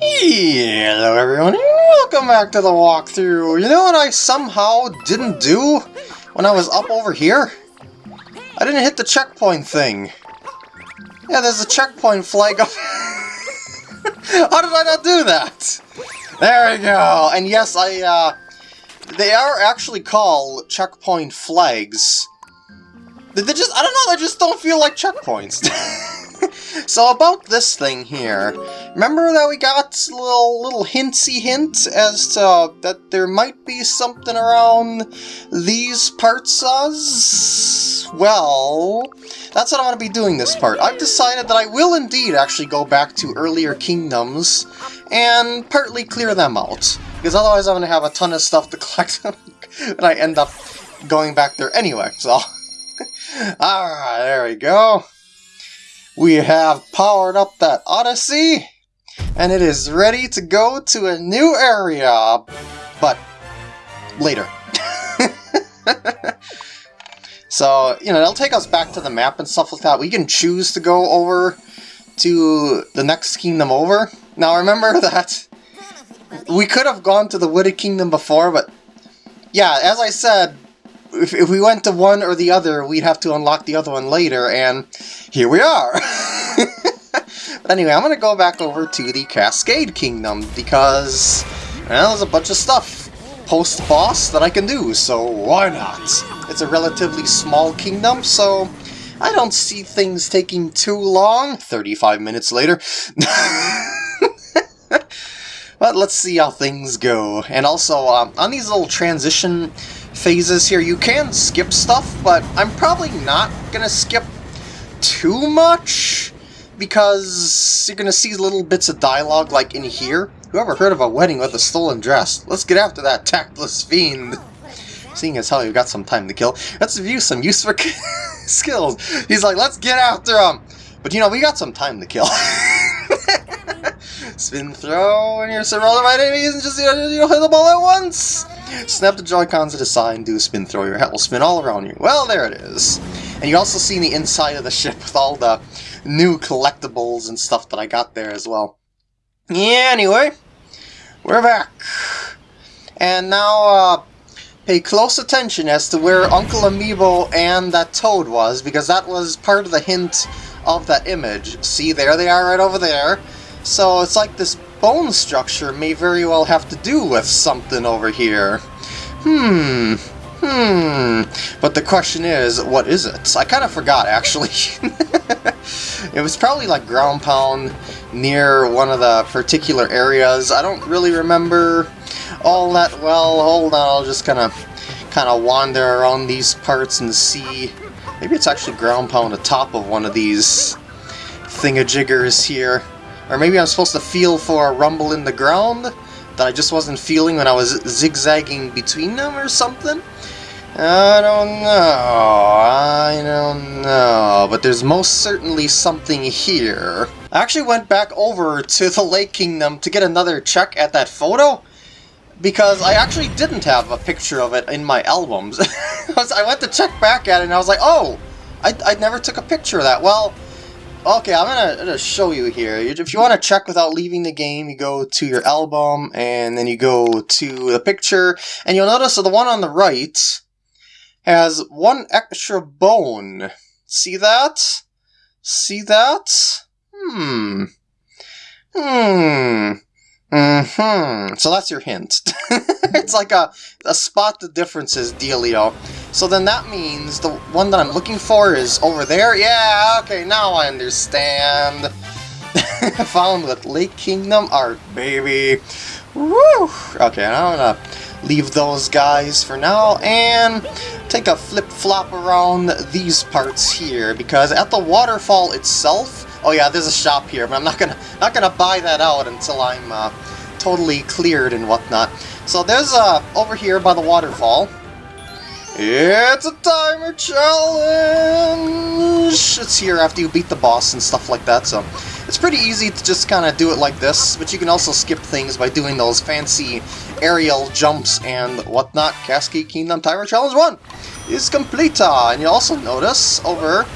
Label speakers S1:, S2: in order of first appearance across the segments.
S1: Hello everyone, welcome back to the walkthrough. You know what I somehow didn't do when I was up over here? I didn't hit the checkpoint thing. Yeah, there's a checkpoint flag up. How did I not do that? There we go. And yes, I, uh, they are actually called checkpoint flags. They just, I don't know, they just don't feel like checkpoints. so about this thing here, remember that we got a little, little hintsy hint as to that there might be something around these parts us? Well, that's what I'm going to be doing this part. I've decided that I will indeed actually go back to earlier kingdoms and partly clear them out. Because otherwise I'm going to have a ton of stuff to collect and I end up going back there anyway, so... Alright, there we go we have powered up that Odyssey, and it is ready to go to a new area, but later. so, you know, it'll take us back to the map and stuff like that. We can choose to go over to the next kingdom over. Now, remember that we could have gone to the Wooded Kingdom before, but yeah, as I said, if, if we went to one or the other, we'd have to unlock the other one later, and here we are! but anyway, I'm to go back over to the Cascade Kingdom, because well, there's a bunch of stuff post-boss that I can do, so why not? It's a relatively small kingdom, so I don't see things taking too long. 35 minutes later. but let's see how things go. And also, um, on these little transition phases here. You can skip stuff, but I'm probably not going to skip too much because you're going to see little bits of dialogue like in here. Whoever heard of a wedding with a stolen dress? Let's get after that tactless fiend. Seeing as how you've got some time to kill, let's view some useful skills. He's like, let's get after him. But you know, we got some time to kill. Spin throw when you're surrounded by enemies and just you know, hit the ball at once. Snap the Joy-Cons the side and do a spin throw. Your hat will spin all around you. Well, there it is. And you also see the inside of the ship with all the new collectibles and stuff that I got there as well. Yeah, anyway, we're back. And now, uh, pay close attention as to where Uncle Amiibo and that toad was, because that was part of the hint of that image. See, there they are right over there. So it's like this bone structure may very well have to do with something over here. Hmm, hmm. But the question is, what is it? I kind of forgot, actually. it was probably like ground pound near one of the particular areas. I don't really remember all that well. Hold on, I'll just kind of kind of wander around these parts and see. Maybe it's actually ground pound atop of one of these thingajiggers here. Or maybe I'm supposed to feel for a rumble in the ground that I just wasn't feeling when I was zigzagging between them or something? I don't know, I don't know, but there's most certainly something here. I actually went back over to the Lake Kingdom to get another check at that photo, because I actually didn't have a picture of it in my albums. I went to check back at it and I was like, oh, I, I never took a picture of that. Well, Okay, I'm gonna, gonna, show you here. If you want to check without leaving the game, you go to your album, and then you go to the picture, and you'll notice that the one on the right has one extra bone. See that? See that? Hmm. Hmm. Mm-hmm. So that's your hint. it's like a, a spot the differences dealio. So then that means the one that I'm looking for is over there? Yeah, okay, now I understand. Found with Lake Kingdom art, baby. Woo! Okay, I'm gonna leave those guys for now and take a flip-flop around these parts here because at the waterfall itself Oh yeah, there's a shop here, but I'm not gonna not gonna buy that out until I'm uh, totally cleared and whatnot. So there's uh over here by the waterfall. It's a timer challenge! It's here after you beat the boss and stuff like that, so it's pretty easy to just kind of do it like this, but you can also skip things by doing those fancy aerial jumps and whatnot. Cascade Kingdom Timer Challenge 1 is complete, uh, and you also notice over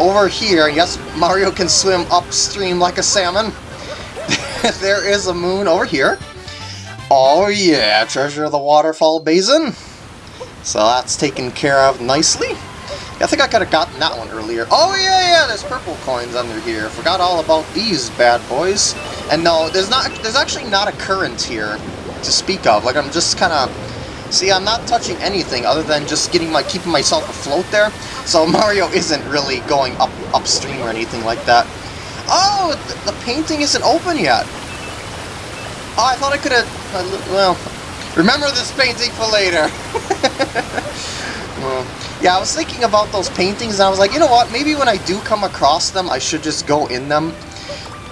S1: over here, yes, Mario can swim upstream like a salmon. there is a moon over here. Oh yeah, treasure of the waterfall basin. So that's taken care of nicely. I think I could have gotten that one earlier. Oh yeah, yeah, there's purple coins under here. Forgot all about these bad boys. And no, there's not. There's actually not a current here to speak of. Like I'm just kind of. See, I'm not touching anything other than just getting my keeping myself afloat there. So Mario isn't really going up upstream or anything like that. Oh, the painting isn't open yet. Oh, I thought I could have... Well, remember this painting for later. well, yeah, I was thinking about those paintings, and I was like, you know what, maybe when I do come across them, I should just go in them.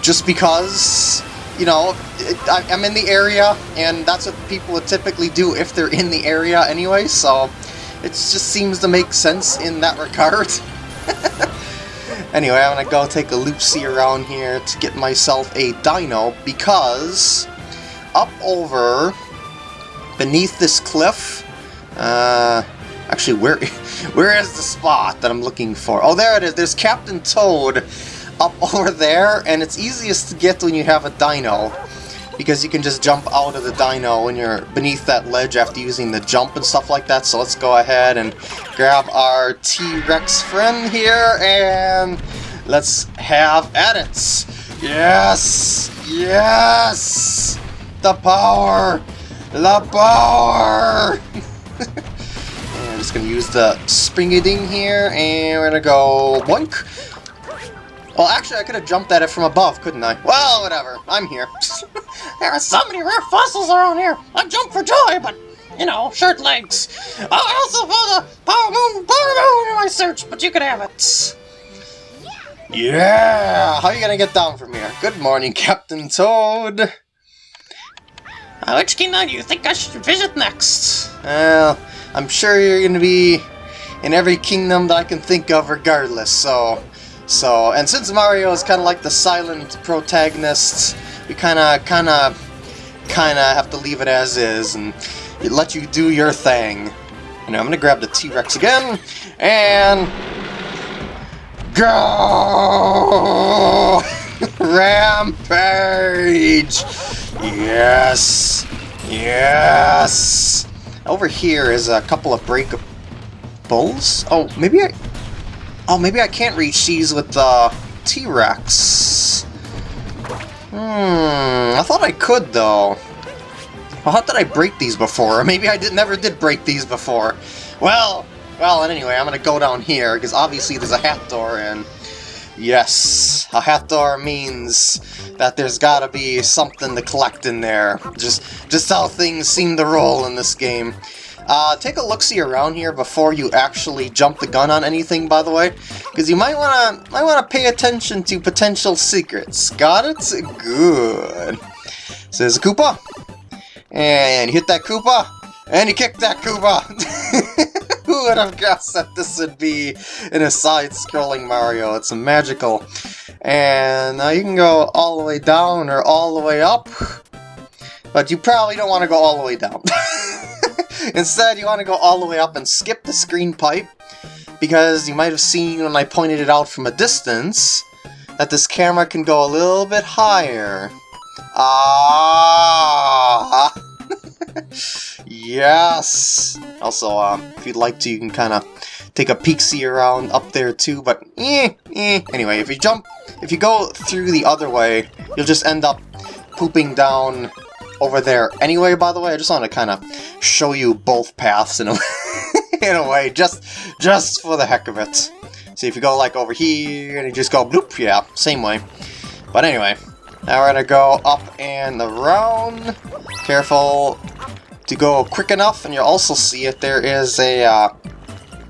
S1: Just because, you know, it, I, I'm in the area, and that's what people would typically do if they're in the area anyway, so it just seems to make sense in that regard. anyway, I'm gonna go take a loop-see around here to get myself a dino, because up over beneath this cliff. Uh, actually, where where is the spot that I'm looking for? Oh, there it is. There's Captain Toad up over there, and it's easiest to get when you have a dino. Because you can just jump out of the dino when you're beneath that ledge after using the jump and stuff like that. So let's go ahead and grab our T-Rex friend here, and let's have at it. Yes! Yes! The power! The power! I'm just gonna use the springy ding here, and we're gonna go boink. Well, actually, I could have jumped at it from above, couldn't I? Well, whatever. I'm here. there are so many rare fossils around here. I jump for joy, but, you know, short legs. Oh, I also found a power moon, power moon in my search, but you can have it. Yeah! How are you gonna get down from here? Good morning, Captain Toad. Which kingdom do you think I should visit next? Well, I'm sure you're going to be in every kingdom that I can think of regardless, so... So, and since Mario is kind of like the silent protagonist, we kind of, kind of, kind of have to leave it as is and let you do your thing. Know, I'm going to grab the T-Rex again, and... Go! Rampage! Yes! Yes! Over here is a couple of breakables. Oh, maybe I... Oh, maybe I can't reach these with the T-Rex. Hmm, I thought I could, though. Well, how did I break these before? Or maybe I did, never did break these before. Well, well, anyway, I'm gonna go down here, because obviously there's a hat door, and Yes, a hat door means that there's gotta be something to collect in there. Just, just how things seem to roll in this game. Uh, take a look-see around here before you actually jump the gun on anything, by the way, because you might wanna might wanna pay attention to potential secrets. Got it? Good. So there's a Koopa, and you hit that Koopa, and you kick that Koopa. Would have guessed that this would be in a side-scrolling Mario? It's magical. And now you can go all the way down or all the way up. But you probably don't want to go all the way down. Instead, you want to go all the way up and skip the screen pipe. Because you might have seen when I pointed it out from a distance that this camera can go a little bit higher. Ah! yes! Also, um, if you'd like to, you can kind of take a peek-see around up there too, but eh, eh. Anyway, if you jump, if you go through the other way, you'll just end up pooping down over there anyway, by the way. I just want to kind of show you both paths in a, in a way, just, just for the heck of it. See, if you go like over here and you just go bloop, yeah, same way. But anyway, now we're gonna go up and around. Careful to go quick enough, and you'll also see if there is a uh,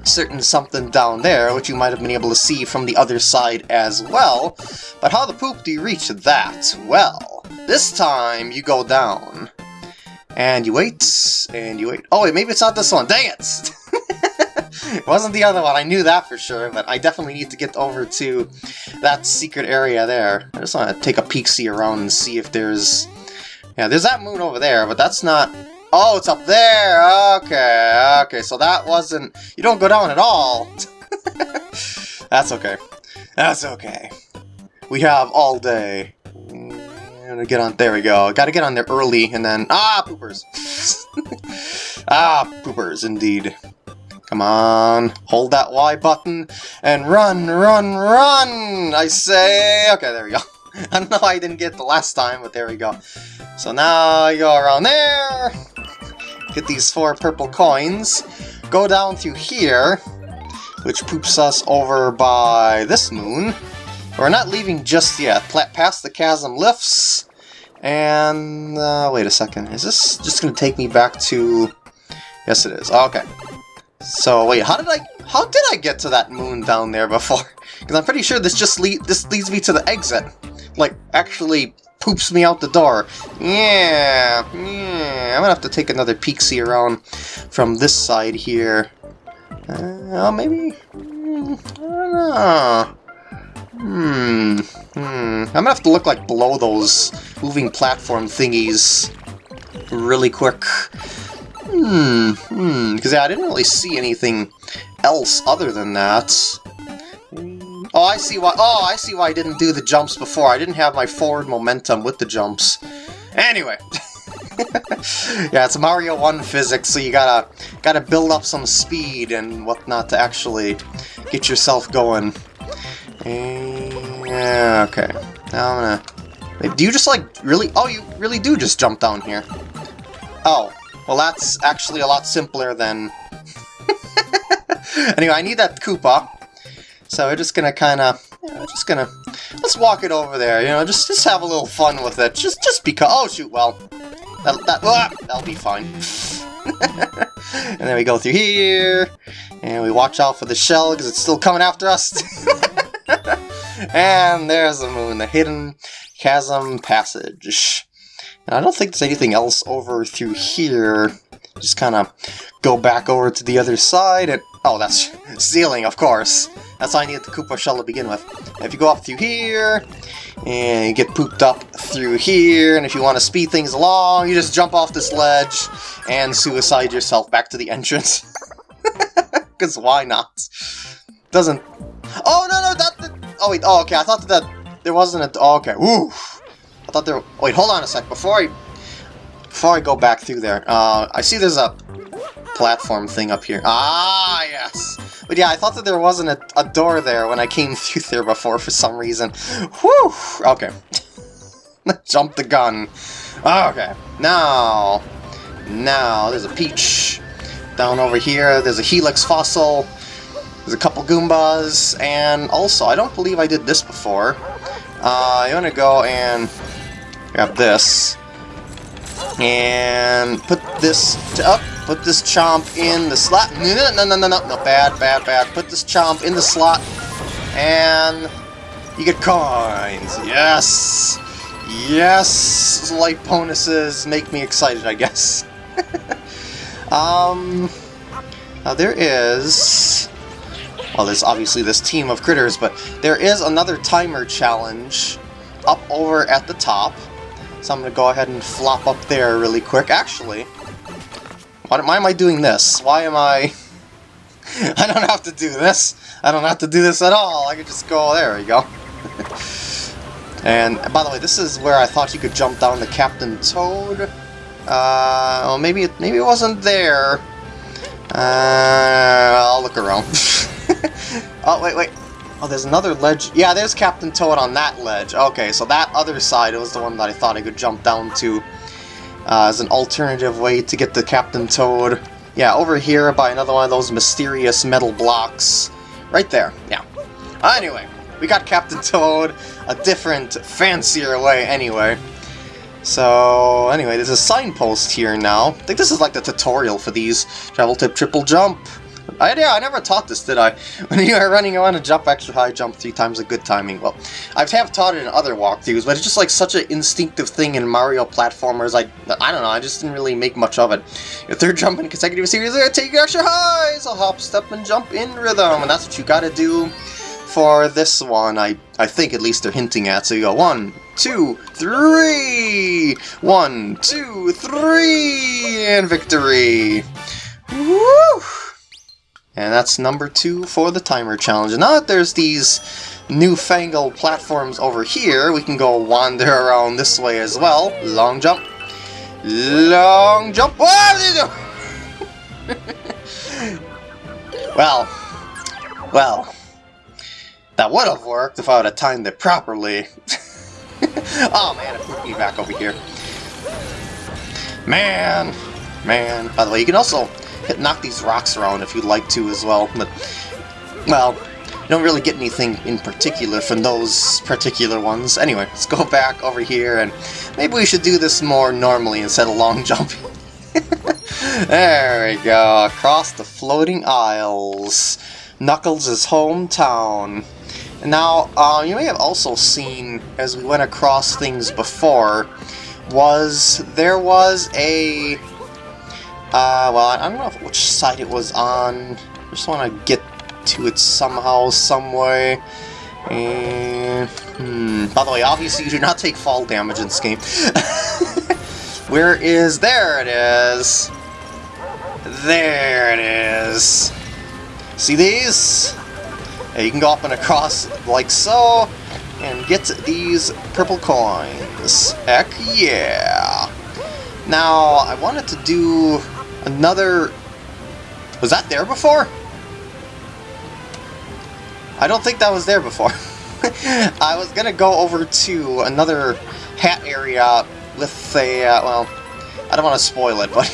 S1: certain something down there, which you might have been able to see from the other side as well. But how the poop do you reach that? Well, this time you go down. And you wait, and you wait. Oh wait, maybe it's not this one. Dang it! it wasn't the other one, I knew that for sure, but I definitely need to get over to that secret area there. I just want to take a peek-see around and see if there's... Yeah, there's that moon over there, but that's not... Oh, it's up there! Okay, okay, so that wasn't... You don't go down at all! that's okay. That's okay. We have all day. Gonna get on. There we go. Gotta get on there early, and then ah, poopers. ah, poopers, indeed. Come on, hold that Y button and run, run, run! I say. Okay, there we go. I don't know I didn't get the last time, but there we go. So now I go around there, get these four purple coins, go down through here, which poops us over by this moon. We're not leaving just yet. Past the chasm lifts, and uh, wait a second. Is this just going to take me back to? Yes, it is. Okay. So wait, how did I? How did I get to that moon down there before? Because I'm pretty sure this just lead this leads me to the exit. Like actually poops me out the door. Yeah, yeah. I'm gonna have to take another peek see around from this side here. Uh, maybe. Hmm, I don't know. Hmm. Hmm. I'm gonna have to look like below those moving platform thingies really quick. Hmm. Hmm. Because yeah, I didn't really see anything else other than that. Oh, I see why. Oh, I see why I didn't do the jumps before. I didn't have my forward momentum with the jumps. Anyway. yeah, it's Mario 1 physics, so you gotta gotta build up some speed and whatnot to actually get yourself going. Eh, yeah, okay. Now I'm gonna... Do you just, like, really... Oh, you really do just jump down here. Oh. Well, that's actually a lot simpler than... anyway, I need that Koopa. So we're just gonna kinda... You know, just gonna... Let's walk it over there, you know, just just have a little fun with it. Just just because... Oh, shoot, well... That, that, ah, that'll be fine. and then we go through here, and we watch out for the shell, because it's still coming after us. and there's the moon, the hidden chasm passage. And I don't think there's anything else over through here. Just kind of go back over to the other side and... Oh, that's ceiling, of course. That's why I needed the Koopa shell to begin with. If you go up through here, and you get pooped up through here, and if you want to speed things along, you just jump off this ledge and suicide yourself back to the entrance. Because why not? Doesn't... Oh, no, no, that... Oh, wait, oh, okay, I thought that there wasn't a... Oh, okay, ooh. I thought there... Wait, hold on a sec. Before I... Before I go back through there, uh, I see there's a platform thing up here. Ah, yes! But yeah, I thought that there wasn't a, a door there when I came through there before for some reason. Whew! Okay. Jump the gun. Okay, now... Now, there's a Peach. Down over here, there's a Helix fossil. There's a couple Goombas, and also, I don't believe I did this before. Uh, you want to go and grab this, and put this up, put this chomp in the slot. No, no, no, no, no, no, no, bad, bad, bad. Put this chomp in the slot, and you get coins. Yes, yes. Light bonuses make me excited, I guess. um, now there is well, there's obviously this team of critters, but there is another timer challenge up over at the top. So I'm going to go ahead and flop up there really quick. Actually, why, why am I doing this? Why am I... I don't have to do this. I don't have to do this at all. I could just go... There we go. and by the way, this is where I thought you could jump down to Captain Toad. Uh, well, maybe it, maybe it wasn't there. Uh, I'll look around. oh, wait, wait. Oh, there's another ledge. Yeah, there's Captain Toad on that ledge. Okay, so that other side was the one that I thought I could jump down to uh, as an alternative way to get to Captain Toad. Yeah, over here by another one of those mysterious metal blocks. Right there, yeah. Uh, anyway, we got Captain Toad a different, fancier way anyway. So, anyway, there's a signpost here now. I think this is like the tutorial for these. Travel tip triple jump. I, yeah, I never taught this, did I? When you are running you want to jump extra high, jump three times a good timing. Well, I have taught it in other walkthroughs, but it's just like such an instinctive thing in Mario platformers. I, I don't know, I just didn't really make much of it. Your third jump in consecutive series, take extra high, so hop, step, and jump in rhythm, and that's what you gotta do for this one. I, I think at least they're hinting at. So you go one, two, three, one, two, three, and victory. Woo! And that's number two for the timer challenge. And now that there's these newfangled platforms over here, we can go wander around this way as well. Long jump. Long jump. Well, well, that would have worked if I would have timed it properly. oh man, it put me back over here. Man, man. By the way, you can also knock these rocks around if you'd like to as well. But, well, you don't really get anything in particular from those particular ones. Anyway, let's go back over here, and maybe we should do this more normally instead of long jumping. there we go, across the floating isles. Knuckles' hometown. Now, uh, you may have also seen, as we went across things before, was there was a... Uh, well, I don't know which side it was on. I just want to get to it somehow, some way. And, hmm, by the way, obviously you do not take fall damage in this game. Where is... There it is! There it is! See these? Yeah, you can go up and across like so, and get these purple coins. Heck yeah! Now, I wanted to do another... Was that there before? I don't think that was there before. I was gonna go over to another hat area with a, uh, well, I don't want to spoil it, but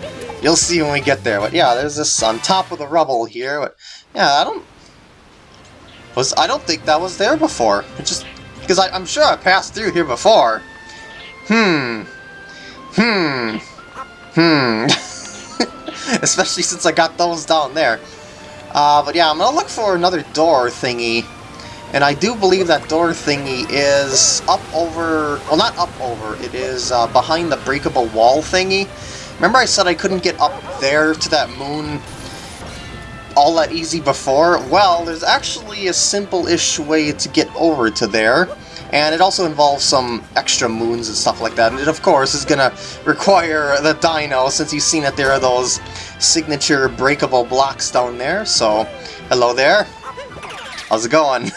S1: you'll see when we get there. But yeah, there's this on top of the rubble here. But yeah, I don't was I don't think that was there before. It just because I'm sure I passed through here before. Hmm. Hmm. Hmm. Especially since I got those down there. Uh, but yeah, I'm gonna look for another door thingy. And I do believe that door thingy is up over... Well, not up over. It is uh, behind the breakable wall thingy. Remember I said I couldn't get up there to that moon all that easy before? Well, there's actually a simple-ish way to get over to there, and it also involves some extra moons and stuff like that, and it of course is gonna require the dino, since you've seen that there are those signature breakable blocks down there, so hello there. How's it going?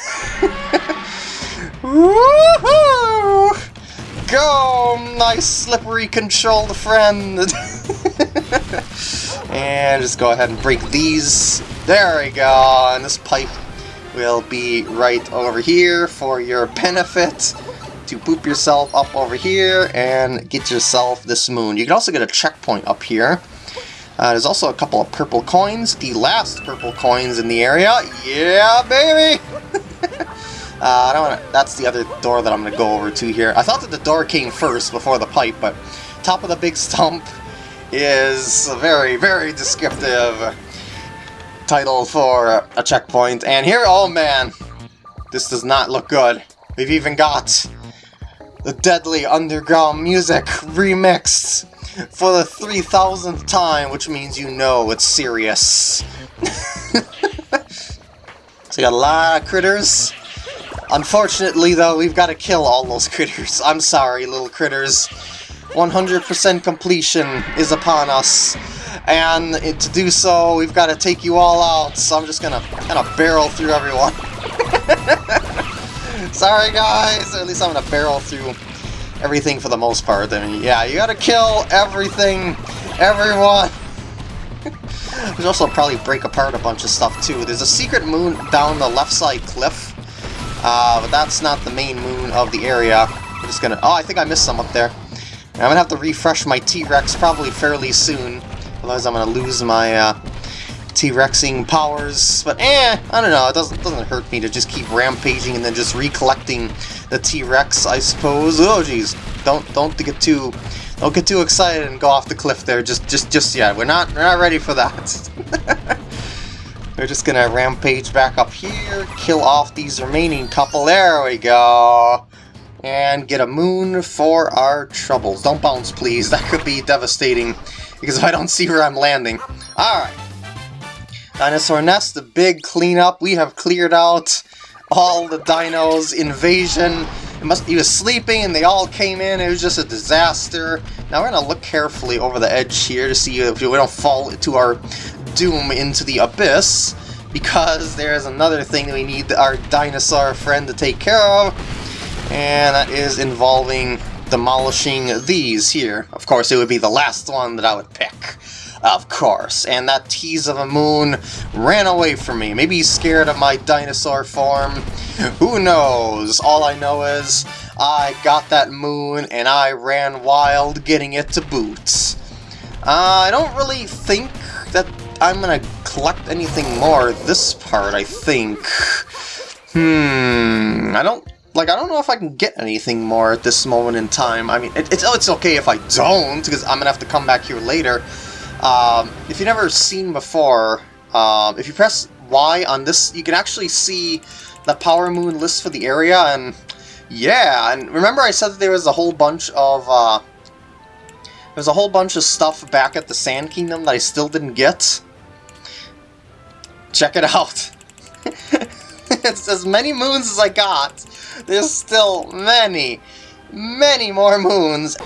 S1: Woohoo! Go, nice slippery controlled friend! and just go ahead and break these. There we go, and this pipe will be right over here for your benefit to poop yourself up over here and get yourself this moon. You can also get a checkpoint up here. Uh, there's also a couple of purple coins, the last purple coins in the area. Yeah, baby! uh, I don't wanna, that's the other door that I'm going to go over to here. I thought that the door came first before the pipe, but top of the big stump is very, very descriptive title for uh, a checkpoint. And here, oh man, this does not look good. We've even got the Deadly Underground music remixed for the 3000th time, which means you know it's serious. so got a lot of critters. Unfortunately, though, we've got to kill all those critters. I'm sorry, little critters. 100% completion is upon us. And to do so, we've got to take you all out, so I'm just gonna kind of barrel through everyone. Sorry guys, at least I'm gonna barrel through everything for the most part. I mean, yeah, you gotta kill everything, everyone. There's also probably break apart a bunch of stuff too. There's a secret moon down the left side cliff, uh, but that's not the main moon of the area. I'm just gonna... Oh, I think I missed some up there. I'm gonna have to refresh my T-Rex probably fairly soon. Otherwise I'm gonna lose my uh, T-Rexing powers. But eh, I don't know, it doesn't doesn't hurt me to just keep rampaging and then just recollecting the T-Rex, I suppose. Oh jeez. Don't don't get too don't get too excited and go off the cliff there just just just yet. We're not we're not ready for that. We're just gonna rampage back up here, kill off these remaining couple. There we go and get a moon for our troubles. Don't bounce, please. That could be devastating, because if I don't see where I'm landing. Alright. Dinosaur Nest, the big cleanup. We have cleared out all the dinos. Invasion. It must he was sleeping and they all came in. It was just a disaster. Now we're going to look carefully over the edge here to see if we don't fall to our doom into the abyss. because there's another thing that we need our dinosaur friend to take care of, and that is involving demolishing these here. Of course, it would be the last one that I would pick. Of course, and that tease of a moon ran away from me. Maybe he's scared of my dinosaur form. Who knows? All I know is I got that moon and I ran wild getting it to boot. Uh, I don't really think that I'm gonna collect anything more this part, I think. Hmm, I don't, like, I don't know if I can get anything more at this moment in time. I mean, it, it's, oh, it's okay if I don't, because I'm gonna have to come back here later. Um, if you've never seen before, um, if you press Y on this, you can actually see the Power Moon list for the area, and yeah, and remember I said that there was a whole bunch of, uh, there's a whole bunch of stuff back at the Sand Kingdom that I still didn't get? Check it out. it's as many moons as I got. There's still many, many more moons.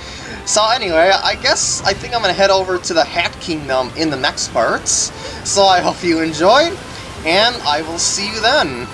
S1: So anyway, I guess I think I'm going to head over to the Hat Kingdom in the next parts. So I hope you enjoyed, and I will see you then.